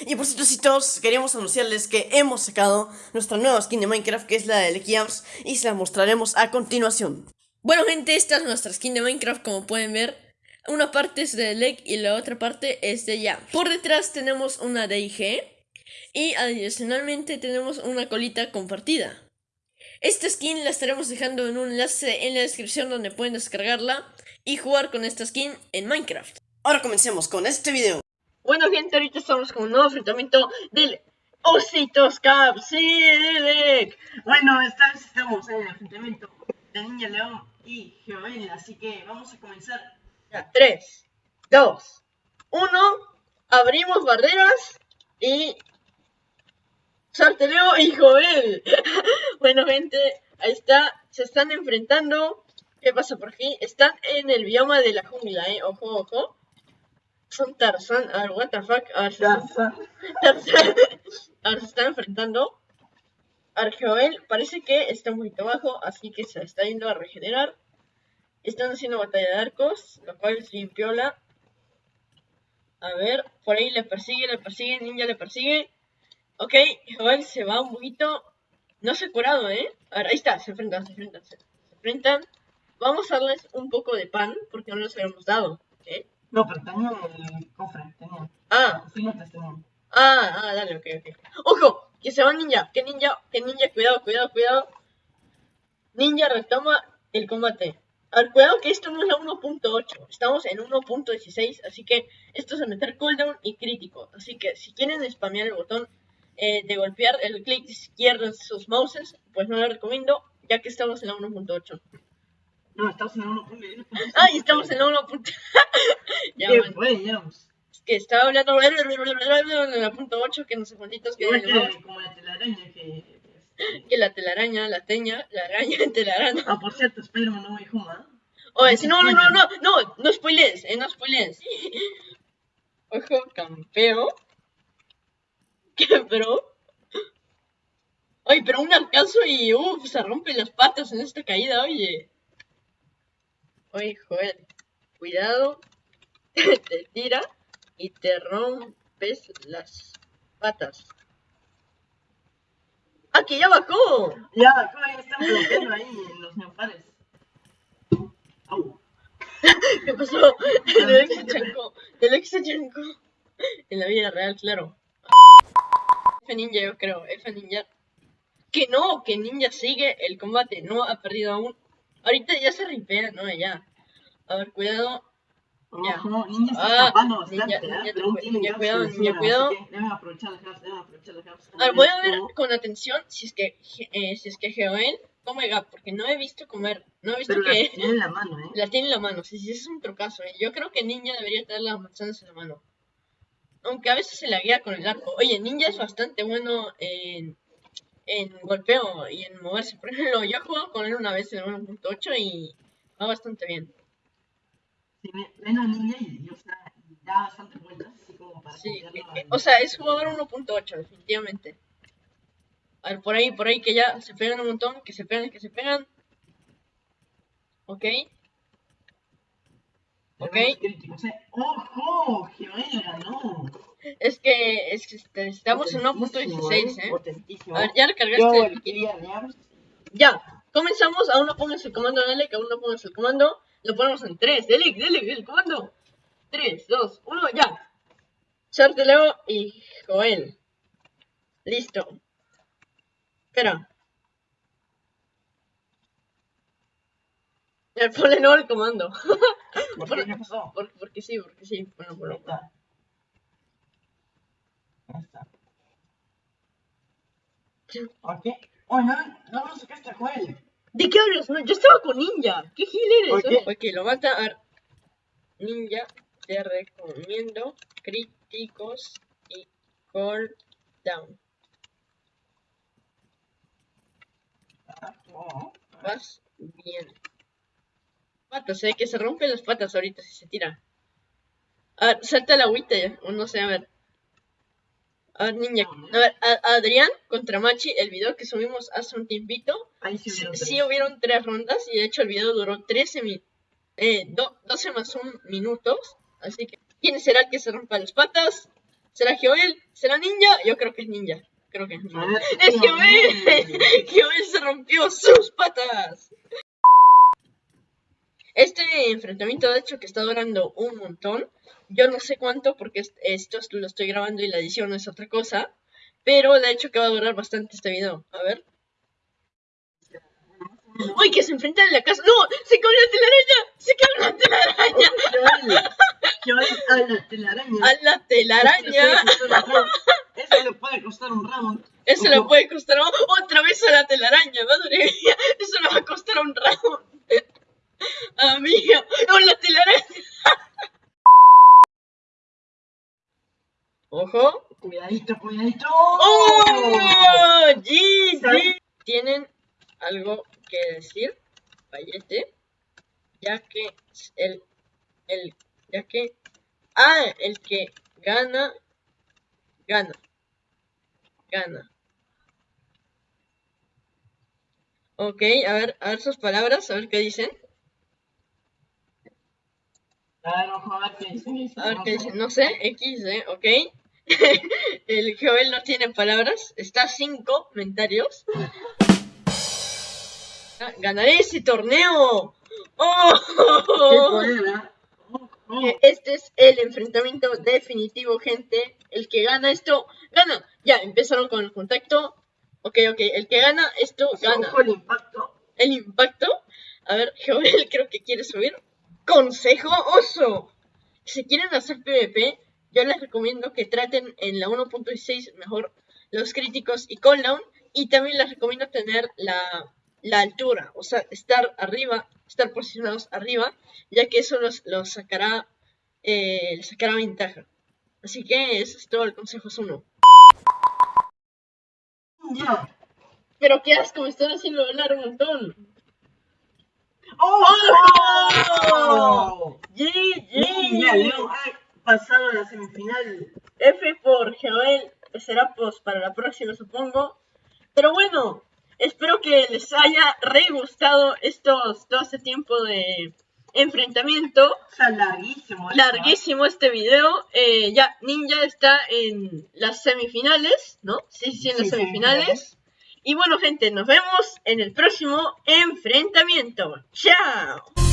Y por cierto, queríamos anunciarles que hemos sacado nuestra nueva skin de Minecraft, que es la de Lecky y se la mostraremos a continuación. Bueno, gente, esta es nuestra skin de Minecraft, como pueden ver. Una parte es de Leg y la otra parte es de Yams. Por detrás tenemos una DIG y adicionalmente tenemos una colita compartida. Esta skin la estaremos dejando en un enlace en la descripción donde pueden descargarla y jugar con esta skin en Minecraft. Ahora comencemos con este video. Bueno gente, ahorita estamos con un nuevo enfrentamiento del Ositos Cup, sí, Bueno, esta vez estamos en el enfrentamiento de Niña León y Joel, así que vamos a comenzar. Ya, 3, 2, 1, abrimos barreras y... Sarteleo y Joel. bueno gente, ahí está, se están enfrentando. ¿Qué pasa por aquí? Están en el bioma de la jungla, eh, ojo, ojo son Tarzan. A ver, what the fuck. A ver, Tarzan. Tarzan. A ver, se están enfrentando. Argeoel parece que está un poquito bajo, así que se está yendo a regenerar. Están haciendo batalla de arcos, lo cual es bien piola. A ver, por ahí le persigue, le persigue, Ninja le persigue. Ok, Joel se va un poquito. No se ha curado, ¿eh? A ver, ahí está, se enfrentan, se enfrentan, se, enfrentan. Vamos a darles un poco de pan, porque no les habíamos dado, ¿eh? No, pero tenía el cofre, tenía. Ah. Filetes tenía. Ah, ah, dale, ok, ok. ¡Ojo! Que se va ninja, que ninja, que ninja, cuidado, cuidado, cuidado. Ninja retoma el combate. A ver, cuidado que esto no es la 1.8, estamos en 1.16, así que esto es a meter cooldown y crítico. Así que si quieren spamear el botón eh, de golpear el clic izquierdo en sus mouses, pues no lo recomiendo, ya que estamos en la 1.8. No, estamos en la 1.8. Ah, y estamos en la 1.8. ya, ¿Qué? Es que estaba hablando en la punto 8 que no sé cuántitos que... como la telaraña que... Que la telaraña, la teña, la araña, telaraña. Ah, por cierto, Spider-Man no me dijo nada. Oye, si no, no, no, no, no, no spoilees, eh, no spoilees. Ojo, campeo. ¿Qué, bro? Ay, pero un arcazo y uff, se rompen las patas en esta caída, oye. Oye, Joel, cuidado, te tira y te rompes las patas. ¡Ah, que ya bajó! Ya bajó, ahí están bloqueando ahí en los neopares. ¿Qué pasó? El ex se chancó. El ex se chancó. En la vida real, claro. F Ninja, yo creo. F Ninja. Que no, que Ninja sigue el combate. No ha perdido aún. Ahorita ya se ripea, ¿no? Ya. A ver, cuidado. Ya. Ninja está ah, escapando bastante, ninja, ¿eh? Pero un ninja, cuidado, ninja, cuidado. Deben aprovechar los hubs, deben aprovechar los hubs. A ver, voy a ver con atención si es que, eh, si es que Geoel come gap, porque no he visto comer, no he visto Pero que... la tiene en la mano, ¿eh? La tiene en la mano, sí, sí, es un trucazo, ¿eh? Yo creo que Ninja debería tener las manzanas en la mano. Aunque a veces se la guía con el arco. Oye, Ninja es bastante bueno en en golpeo y en moverse. Por ejemplo, yo he jugado con él una vez en 1.8 y va bastante bien. Sí, Ninja y o sea, da bastante vueltas, así como para... Sí, eh, o sea, es jugador 1.8, definitivamente. A ver, por ahí, por ahí, que ya se pegan un montón, que se pegan, que se pegan. Ok. Ok. ¡Ojo! ¡Geoela, no! Es que, es que estamos en 1.16, ¿eh? Potentísimo. A ver, ya recargaste. Ya, comenzamos. Aún no pongas el comando dale, que aún no pongas el comando. Lo ponemos en 3. Dele, dele, el comando. 3, 2, 1, ya. Leo y Joel. Listo. Espera. Ya, ponle no el comando. ¿Por, qué? pasó? porque sí, porque sí. Bueno, bueno. ¿Por qué? Oh, no, no lo sacaste a Joel. ¿De qué hablas? No, yo estaba con Ninja. ¿Qué gil eres? ¿Por Ok, lo mata a Ninja. Te recomiendo críticos y call down. Vas bien. Patas, eh, que se rompen las patas ahorita si se tira. A ver, salta la agüita ya. O no sé, a ver. A ver, niña. A ver, Adrián contra Machi, el video que subimos hace un tiempito. Ahí sí hubieron, sí, hubieron tres rondas y de hecho el video duró 13 minutos. Eh, 12 más 1 minutos. Así que, ¿quién será el que se rompa las patas? ¿Será Joel? ¿Será ninja? Yo creo que es ninja. Creo que es ninja. A ver, ¡Es Joel! Joel se rompió sus patas. Este enfrentamiento, de hecho, que está durando un montón. Yo no sé cuánto, porque est- esto es- lo estoy grabando y la edición es otra cosa. Pero de hecho que va a durar bastante este video. A ver. ¡Uy, que se enfrentan en la casa! ¡No! ¡Se cae la telaraña! ¡Se cae la telaraña! Joel a la telaraña. ¡A la telaraña! Eso le puede costar un round. Eso le puede costar otra vez a la telaraña, madre mía. Eso le va a costar un round. Amigo, la telaraña. Ojo. Cuidadito, cuidadito. ¡Oh! GG. ¿Sabes? ¿Tienen algo que decir? Vallete. Ya que el, el, ya que, ah, el que gana, gana, gana. Ok, a ver, a ver sus palabras, a ver qué dicen. A ver, ojo, a ver qué dicen. A ver qué dicen, no sé, X, eh, ok. El Joel no tiene palabras, está a 5 comentarios. Ah, Ganaré ese torneo. ¿Qué ¡Oh! Este es el enfrentamiento definitivo, gente. El que gana esto, gana. Ya, empezaron con el contacto. Ok, ok, el que gana esto, gana. El impacto. El impacto. A ver, Joel creo que quiere subir. Consejo oso. Si quieren hacer PvP, yo les recomiendo que traten en la 1.6 mejor los críticos y cooldown. Y también les recomiendo tener la, la altura, o sea, estar arriba, estar posicionados arriba, ya que eso los, los sacará, eh, les sacará ventaja. Así que ese es todo el consejo es uno. Ya. Pero qué asco, me están haciendo hablar un montón. ¡Oh! Niña GG. León ha pasado a la semifinal. F por Joel será pues para la próxima supongo. Pero bueno, espero que les haya re gustado estos, todo este tiempo de enfrentamiento. O sea, larguísimo. esto, Larguísimo este video. Eh, ya, Ninja está en las semifinales, ¿no? Sí, sí, en las Sí, semifinales. semifinales. Y bueno, gente, nos vemos en el próximo enfrentamiento. ¡Chao!